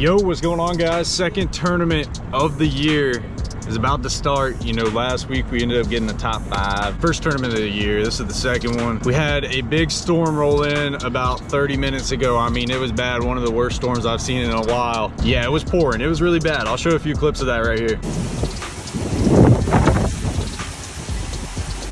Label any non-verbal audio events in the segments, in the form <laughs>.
Yo, what's going on guys? Second tournament of the year is about to start. You know, last week we ended up getting the top five. First tournament of the year, this is the second one. We had a big storm roll in about 30 minutes ago. I mean, it was bad. One of the worst storms I've seen in a while. Yeah, it was pouring. It was really bad. I'll show a few clips of that right here.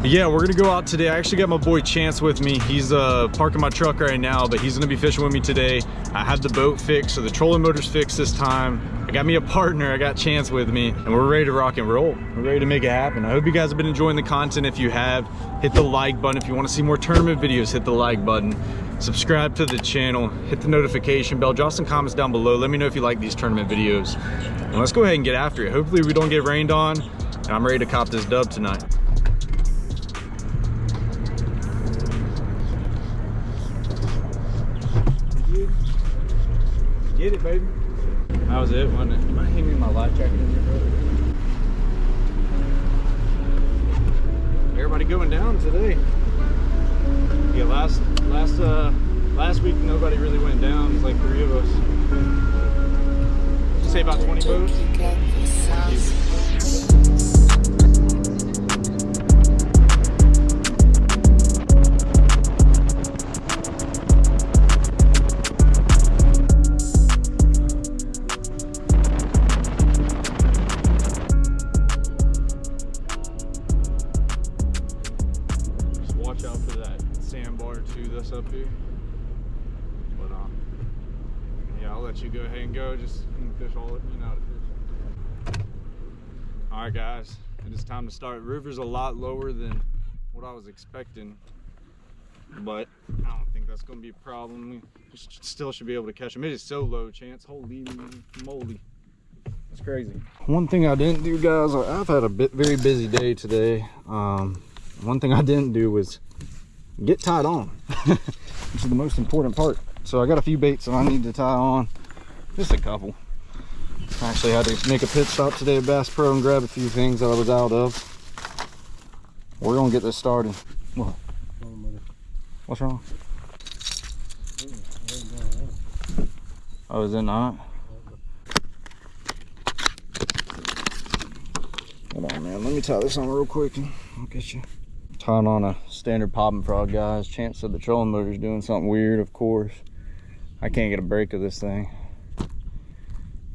yeah, we're gonna go out today. I actually got my boy Chance with me. He's uh, parking my truck right now, but he's gonna be fishing with me today. I had the boat fixed, so the trolling motor's fixed this time. I got me a partner, I got Chance with me, and we're ready to rock and roll. We're ready to make it happen. I hope you guys have been enjoying the content. If you have, hit the like button. If you wanna see more tournament videos, hit the like button. Subscribe to the channel, hit the notification bell, drop some comments down below. Let me know if you like these tournament videos. And let's go ahead and get after it. Hopefully we don't get rained on, and I'm ready to cop this dub tonight. Get it, baby. That was it, wasn't it? You might hand me my life jacket in here, brother. Everybody going down today. Yeah, last last uh last week nobody really went down. It's like three of us. Did you say about 20 boats? To start. River's a lot lower than what I was expecting. But I don't think that's gonna be a problem. We still should be able to catch them. It is so low chance. Holy moly. That's crazy. One thing I didn't do, guys, I've had a bit very busy day today. Um, one thing I didn't do was get tied on, <laughs> which is the most important part. So I got a few baits that I need to tie on, just a couple. Actually had to make a pit stop today at Bass Pro and grab a few things that I was out of. We're gonna get this started. What? What's wrong? Oh, is it not? Hold on, man. Let me tie this on real quick I'll get you. Tying on a standard popping frog, guys. Chance said the trolling motor's doing something weird, of course. I can't get a break of this thing.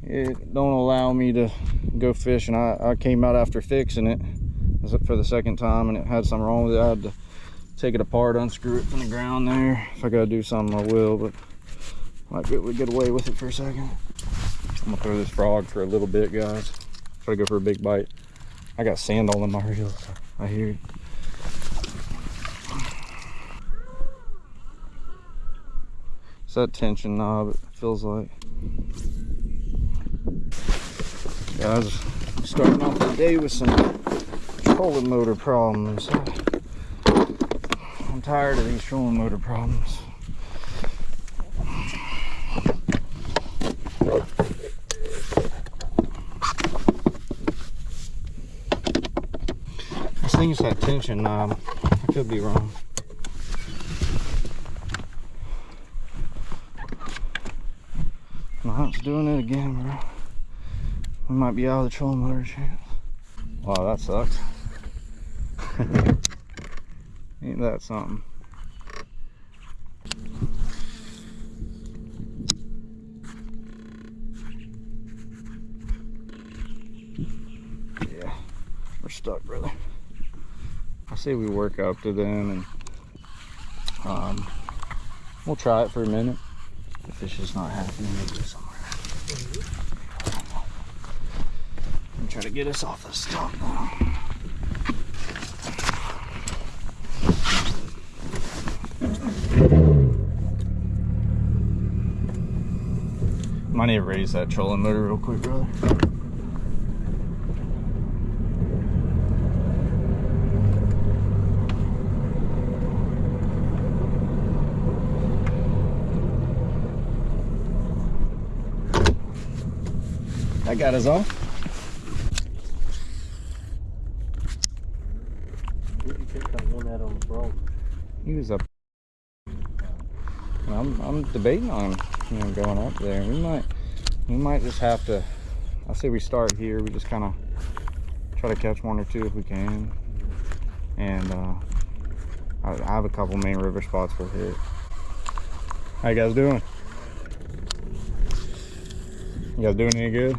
It don't allow me to go fishing. I, I came out after fixing it for the second time and it had something wrong with it. I had to take it apart, unscrew it from the ground there. If I gotta do something, I will, but might be able to get away with it for a second. I'm gonna throw this frog for a little bit, guys. Try to go for a big bite. I got sand all in my reels. I hear it. It's that tension knob, it feels like. Guys, starting off the day with some trolling motor problems. I'm tired of these trolling motor problems. This thing is that tension knob. I could be wrong. No, it's doing it again, bro. We might be out of the trolling motor chance. Wow, that sucks. <laughs> Ain't that something? Yeah, we're stuck, brother. I say we work up to them and um, we'll try it for a minute. The fish is not happy, maybe somewhere. I'm trying to get us off the stump now. Might need to raise that trolling motor real quick, brother. That got us off. Where'd you take that one out on the frog? He was up. I'm, I'm debating on you know going up there. We might we might just have to. I say we start here. We just kind of try to catch one or two if we can, and uh, I, I have a couple main river spots we'll hit. How you guys doing? You guys doing any good?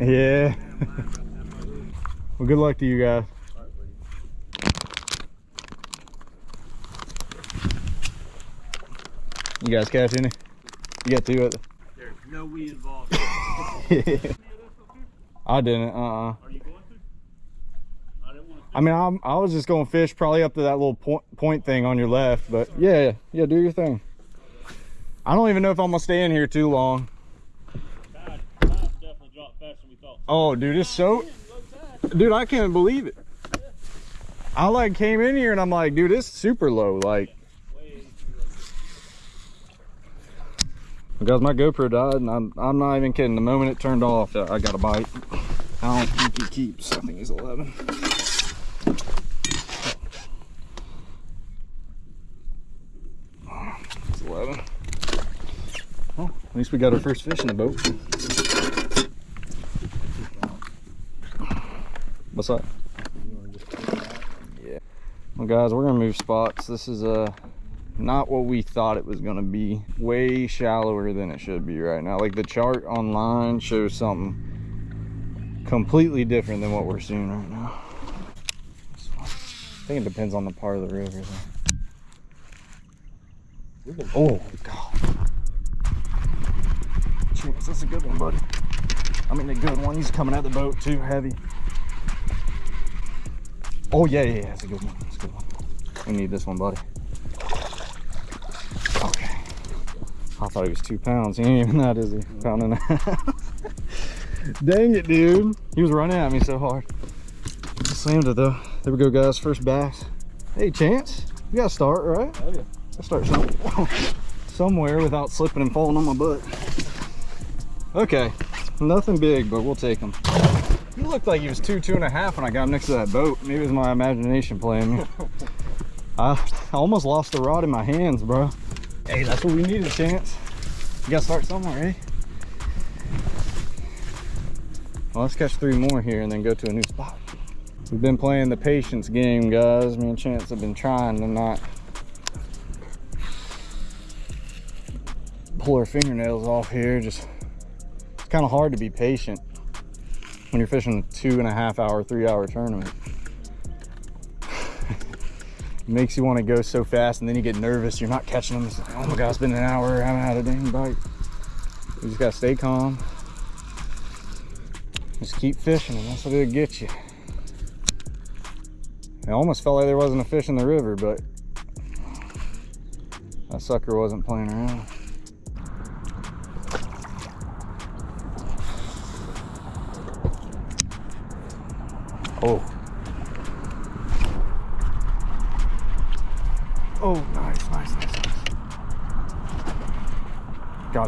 Yeah. well, good luck to you guys. You guys catch any? You got two at the... There's no we involved. <laughs> I didn't, uh-uh. Are you going to? I didn't want to. I mean, I'm, I was just going to fish probably up to that little point, point thing on your left, but yeah, yeah, do your thing. I don't even know if I'm going to stay in here too long. Tide, tide definitely dropped faster than we thought. Oh, dude, it's so... Dude, I can't believe it. I like came in here and I'm like, dude, it's super low. Like, Way because my GoPro died and I'm, I'm not even kidding. The moment it turned off, I got a bite. I don't think he keeps. I think he's 11. It's 11. Well, at least we got our first fish in the boat. What's up? Yeah. Well, guys, we're gonna move spots. This is uh not what we thought it was gonna be. Way shallower than it should be right now. Like the chart online shows something completely different than what we're seeing right now. I think it depends on the part of the river. Oh god. Chance, that's a good one, buddy. I mean a good one. He's coming out the boat too heavy. Oh yeah, yeah, yeah, that's a good one. That's a good one. We need this one, buddy. Okay. I thought he was two pounds. He ain't even that, is he? Mm. Pound and a half. Dang it, dude. He was running at me so hard. Slammed it though. There we go, guys. First bass. Hey, Chance. You gotta start, right? Oh yeah. I start some, <laughs> somewhere without slipping and falling on my butt. Okay, nothing big, but we'll take him. He looked like he was two, two and a half when I got him next to that boat. Maybe it was my imagination playing me. <laughs> I, I almost lost the rod in my hands, bro. Hey, that's what we needed, Chance. You gotta start somewhere, eh? Well, let's catch three more here and then go to a new spot. We've been playing the patience game, guys. Me and Chance have been trying to not pull our fingernails off here. Just it's kind of hard to be patient when you're fishing a two and a half hour, three hour tournament. Makes you want to go so fast and then you get nervous. You're not catching them. Like, oh my God, it's been an hour. I haven't had a dang bite. You just got to stay calm. Just keep fishing and that's what it'll get you. It almost felt like there wasn't a fish in the river, but that sucker wasn't playing around.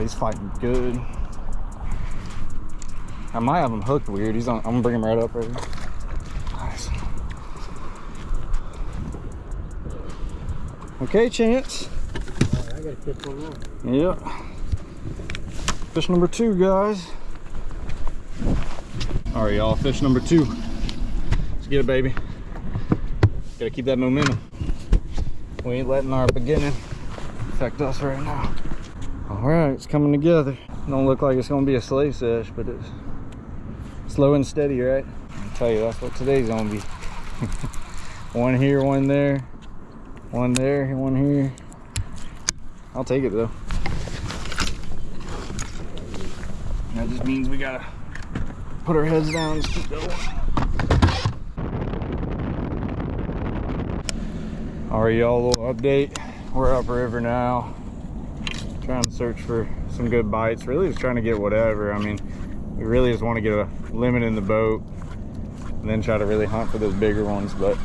He's fighting good. I might have him hooked weird. He's on. I'm gonna bring him right up right here. Okay, Chance. I gotta catch one more. Yep. Fish number two, guys. All right, y'all. Fish number two. Let's get it, baby. Gotta keep that momentum. We ain't letting our beginning affect us right now. All right, it's coming together. Don't look like it's gonna be a slave sesh, but it's slow and steady, right? I'll tell you, that's what today's gonna be. <laughs> one here, one there, one there, one here. I'll take it though. That just means we gotta put our heads down and keep going. All right, y'all, little update. We're upriver now. Trying to search for some good bites. Really just trying to get whatever. I mean, we really just want to get a limit in the boat and then try to really hunt for those bigger ones, but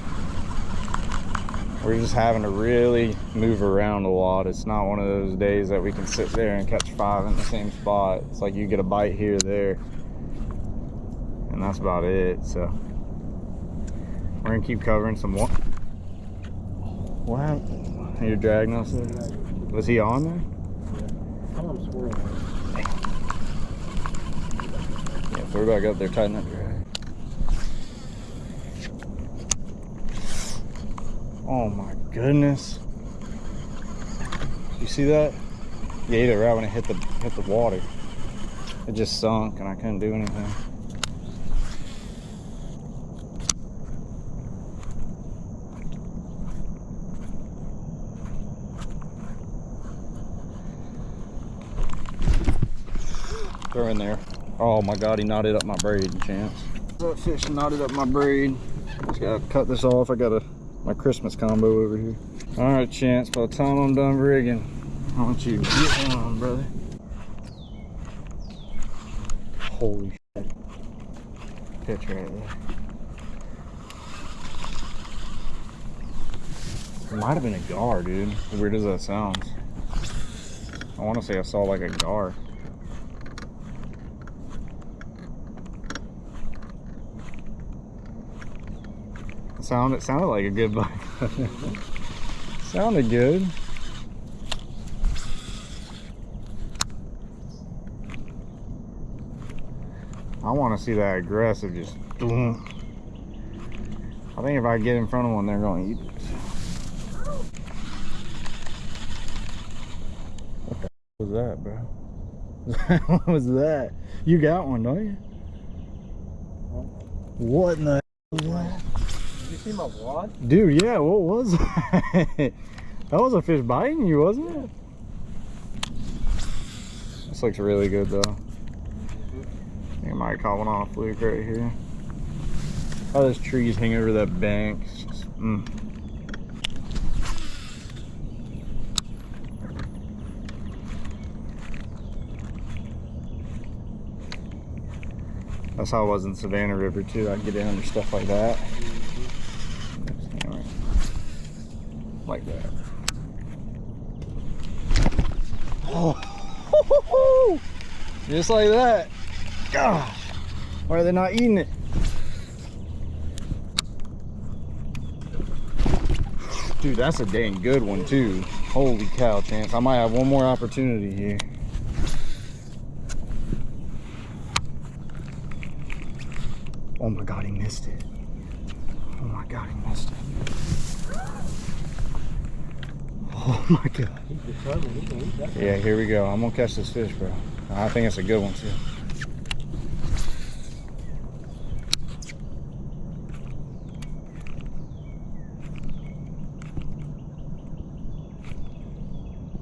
we're just having to really move around a lot. It's not one of those days that we can sit there and catch five in the same spot. It's like you get a bite here, there, and that's about it. So we're gonna keep covering some one. What happened? You're dragging us there? Was he on there? Come on. Yeah, back up there, tighten up. Oh my goodness. You see that? Ate it right when it hit the hit the water. It just sunk and I couldn't do anything. In there. Oh my god, he knotted up my braid, chance. That fish knotted up my braid. Just gotta cut this off. I got a my Christmas combo over here. Alright, Chance, by the time I'm done rigging, I want you to get on, brother. Holy shit. Pitch right there. It might have been a gar, dude. Weird as that sounds. I want to say I saw like a gar. Sound it sounded like a good bite. <laughs> sounded good. I want to see that aggressive just. I think if I get in front of one, they're going to eat it. What the was that, bro? <laughs> what was that? You got one, don't you? What in the was that? You see my wad? Dude, yeah, what was that? <laughs> that was a fish biting you, wasn't it? This looks really good though. I think I might caught one off fluke right here. Oh, those trees hang over that bank. Mm. That's how it was in Savannah River too. I'd get in under stuff like that. Like that. Oh, <laughs> just like that. Gosh, why are they not eating it? Dude, that's a dang good one too. Holy cow, Chance. I might have one more opportunity here. Oh my God, he missed it. Oh my God, he missed it. Oh my God. He's determined. He can eat that. Yeah, here we go. I'm gonna catch this fish, bro. I think it's a good one too.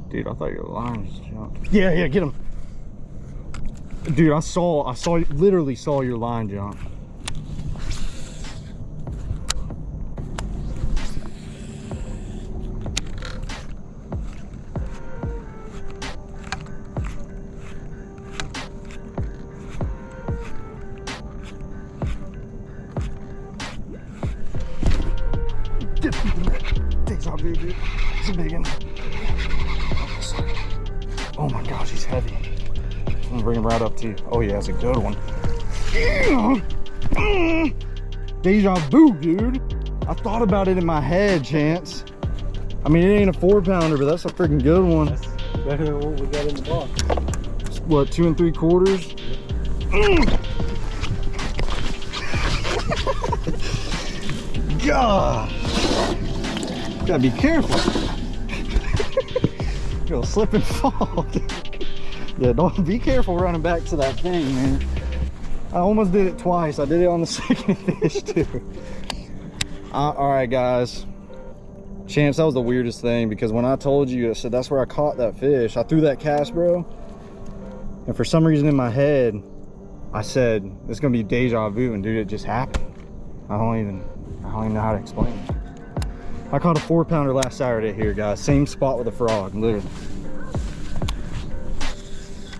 Dude, I thought your line just jumped. Yeah, yeah, get him. Dude, I saw, I saw, literally saw your line jump. It's a good one. Deja vu, dude. I thought about it in my head, Chance. I mean, it ain't a four pounder, but that's a freaking good one. That's better than what we got in the box. What, two and three quarters? God. Gotta be careful. <laughs> You'll slip and fall. Yeah, don't be careful running back to that thing, man. I almost did it twice. I did it on the <laughs> second fish too. Uh, all right, guys. Chance, that was the weirdest thing because when I told you, I said that's where I caught that fish. I threw that cast, bro. And for some reason in my head, I said, it's gonna be deja vu, and dude, it just happened. I don't even, I don't even know how to explain it. I caught a four pounder last Saturday here, guys. Same spot with a frog, literally.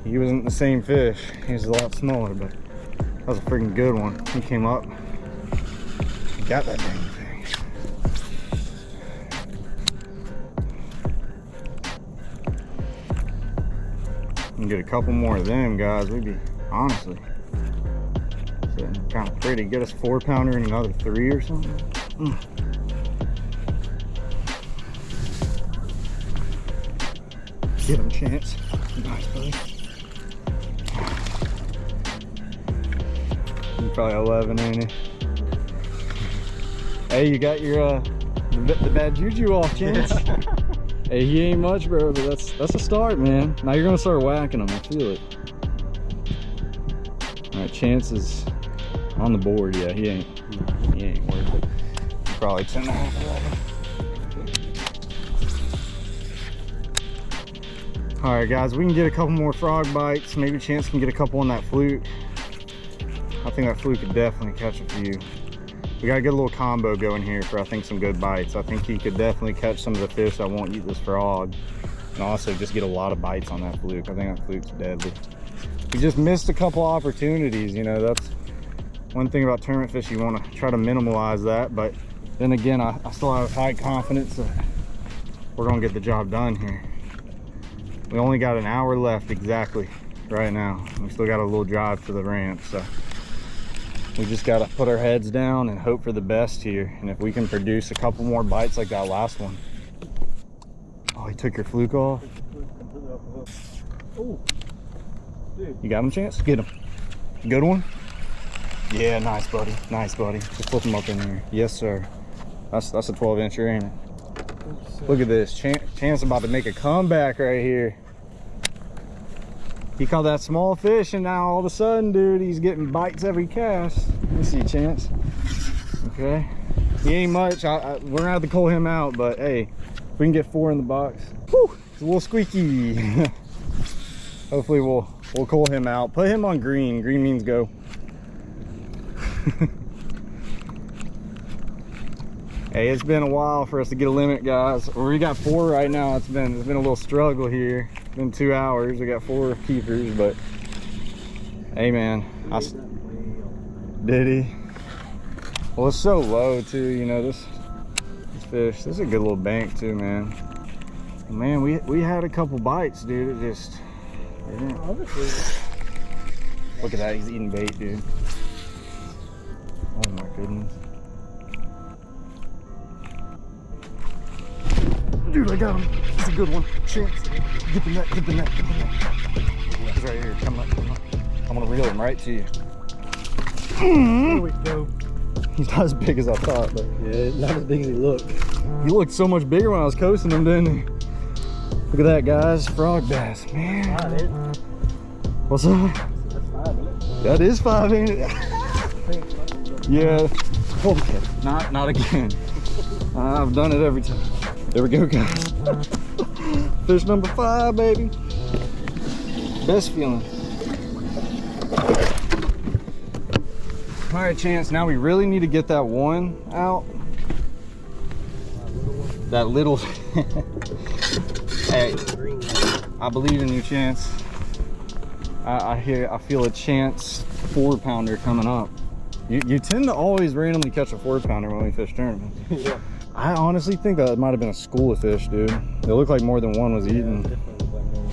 He wasn't the same fish. He was a lot smaller, but that was a freaking good one. He came up, got that dang thing. And get a couple more of them, guys. We'd be honestly sitting kind of pretty. Get us four pounder and another three or something. Mm. Get him, a Chance. Nice, buddy. Probably 11, ain't he? Hey, you got your uh, the, the bad juju off, <laughs> Chance. hey, he ain't much, bro, but that's that's a start, man. Now you're gonna start whacking him. I feel it. All right, Chance is on the board. Yeah, he ain't. He ain't worth it. Probably 10 and a half, 11. All right, guys, we can get a couple more frog bites. Maybe Chance can get a couple on that fluke. I think that fluke could definitely catch a few. We get a little combo going here for I think some good bites. I think he could definitely catch some of the fish that won't eat this frog. And also just get a lot of bites on that fluke. I think that fluke's deadly. We just missed a couple opportunities, you know, that's one thing about tournament fish, you wanna try to minimize that. But then again, I, I still have high confidence that we're gonna get the job done here. We only got an hour left exactly right now. We still got a little drive to the ramp, so we just got to put our heads down and hope for the best here. And if we can produce a couple more bites like that last one. Oh he took your fluke off. Oh, you got him chance? Get him. Good one? Yeah nice buddy. Nice buddy. Just flip him up in there. Yes sir. That's that's a 12 incher ain't it? Look at this. Chance, chance about to make a comeback right here he caught that small fish and now all of a sudden dude he's getting bites every cast. Let's see chance. Okay. He ain't much. I, I, we're gonna have to call him out but hey if we can get four in the box whew, it's a little squeaky. <laughs> Hopefully we'll we'll call him out. Put him on green. Green means go. <laughs> Hey it's been a while for us to get a limit guys. We got four right now. It's been it's been a little struggle here been two hours. We got four keepers but hey man I, did he well it's so low too you know this this fish this is a good little bank too man. Man we we had a couple bites dude it just look at that he's eating bait dude. Oh my goodness dude i got him. It's a good one. Chance. Get the net get the net get the net. He's right here. Come up come up. I'm gonna reel him right to you. Mm-hmm. There we go. he's not as big as i thought but Yeah, not as big as he looked. he looked so much bigger when i was coasting him didn't he? Look at that guys. Frog bass man. Fine, it. what's up? That's fine, isn't it? that is five ain't it? Yeah. Okay not not again. <laughs> I've done it every time there we go guys. Fish number five baby. Best feeling. All right chance now we really need to get that one out. That little <laughs> hey i believe in you chance. I, I hear i feel a chance four pounder coming up. You, you tend to always randomly catch a four pounder when we fish tournaments. <laughs> Yeah. I honestly think that might have been a school of fish, dude. It looked like more than one was Yeah, eating. definitely like more.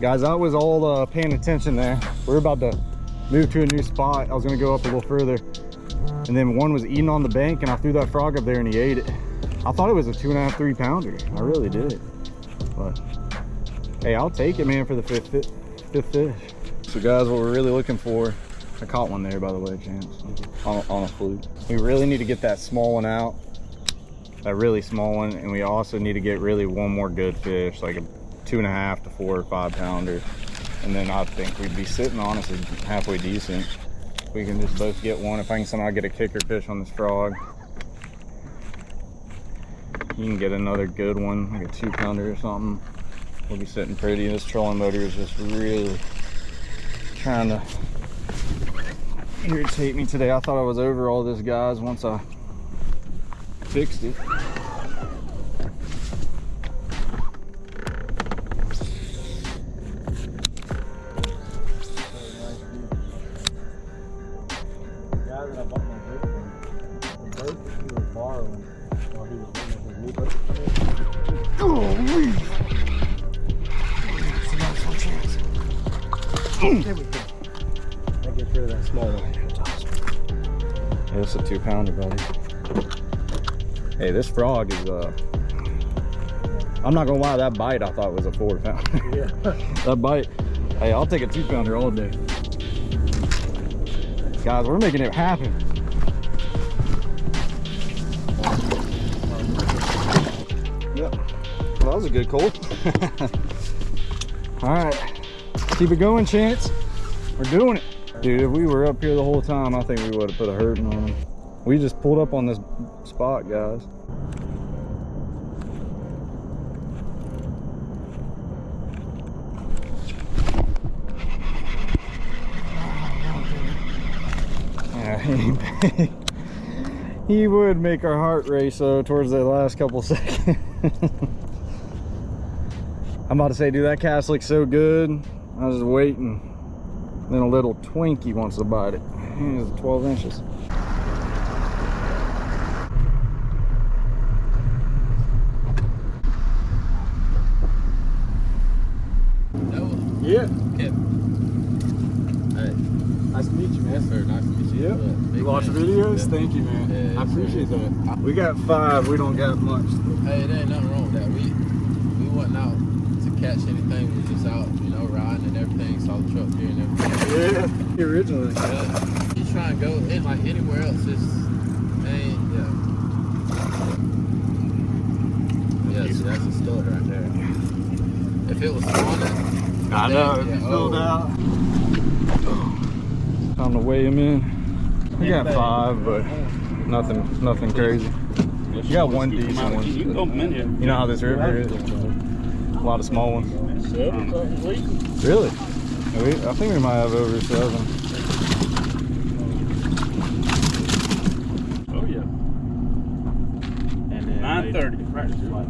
Guys, I was all uh, paying attention there. We are about to move to a new spot. I was gonna go up a little further. And then one was eating on the bank and I threw that frog up there and he ate it. I thought it was a two and a half, three pounder. I really did. But hey, I'll take it, man, for the fifth, fifth, fifth fish. So guys, what we're really looking for, I caught one there, by the way, Chance, on, on a fluke. We really need to get that small one out that really small one and we also need to get really one more good fish like a two and a half to four or five pounder. And then i think we'd be sitting on honestly halfway decent. We can just both get one. If i can somehow get a kicker fish on this frog. You can get another good one like a two pounder or something. We'll be sitting pretty. This trolling motor is just really trying to irritate me today. I thought i was over all this guys once i fixed it. it's a two pounder, buddy. Hey, this frog is uh I'm not gonna lie, that bite I thought was a four pound. Yeah. <laughs> that bite. Hey, I'll take a two pounder all day. Guys, we're making it happen. Yep. Well, that was a good cold. <laughs> all right. Keep it going, Chance. We're doing it. Dude, if we were up here the whole time, I think we would have put a hurting on him. We just pulled up on this spot, guys. <laughs> He, would make our heart race though towards the last couple <laughs> seconds. I'm about to say, dude, that cast looks so good. I was waiting. Then a little Twinkie wants to bite it. It's 12 inches. Yeah. Hey, Nice to meet you, yes, sir. Nice to meet you. Yep. Big You watch the videos? Yeah. Thank you, man. Yeah, I appreciate sir. that. We got five. We don't got much. Hey, there ain't nothing wrong with that. We we wasn't out to catch anything. We just out, you know, riding and everything. Saw the truck here and everything. Yeah, <laughs> originally. Yeah. You try and go in like anywhere else, it's man, yeah. Yeah, see, that's a stud right there. If it was spawning, I know, yeah, it's filled oh. out. Time to weigh him in. We got five, but nothing, nothing crazy. You got one decent one. You can dump them in here. You know how this river is? A lot of small ones. Seven, something, least. Really? We- I think we might have over seven. Oh, yeah. Nine thirty. Practice like.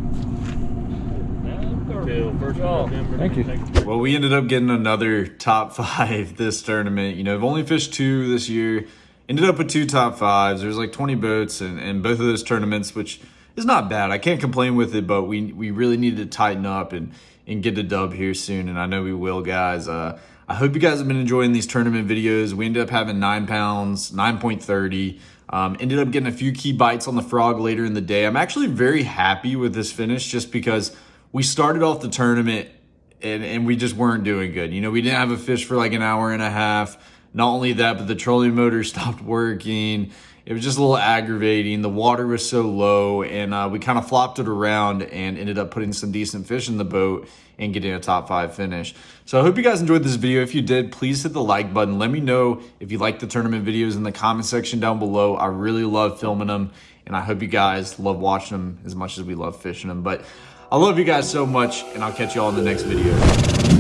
Till first of November. Thank you. Well, we ended up getting another top <laughs> five this tournament. You know, I've only fished two this year. Ended up with two top fives. There's like 20 boats in, in both of those tournaments, which is not bad. I can't complain with it, but we we really need to tighten up and and get a dub here soon. And I know we will, guys. Uh, I hope you guys have been enjoying these tournament videos. We ended up having nine pounds, 9.30. Um, ended up getting a few key bites on the frog later in the day. I'm actually very happy with this finish just because we started off the tournament and, and we just weren't doing good. You know, we didn't have a fish for like an hour and a half. Not only that, but the trolling motor <laughs> stopped working. It was just a little aggravating. The water was so low, and uh, we kind of flopped it around and ended up putting some decent fish in the boat and getting a top five finish. So I hope you guys enjoyed this video. If you did, please hit the like button. Let me know if you like the tournament videos in the comment section down below. I really love filming them, and I hope you guys love watching them as much as we love fishing them. But I love you guys so much, and I'll catch you all in the next video.